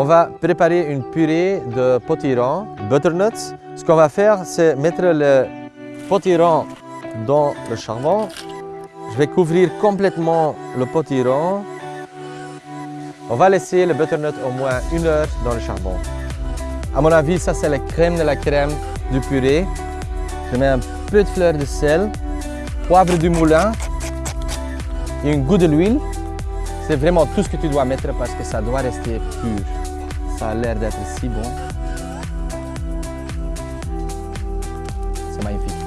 On va préparer une purée de potiron, butternuts. Ce qu'on va faire, c'est mettre le potiron dans le charbon. Je vais couvrir complètement le potiron. On va laisser le butternut au moins une heure dans le charbon. À mon avis, ça c'est la crème de la crème du purée. Je mets un peu de fleur de sel, poivre du moulin et un goût de l'huile. C'est vraiment tout ce que tu dois mettre parce que ça doit rester pur. Ça a l'air d'être si bon. C'est magnifique.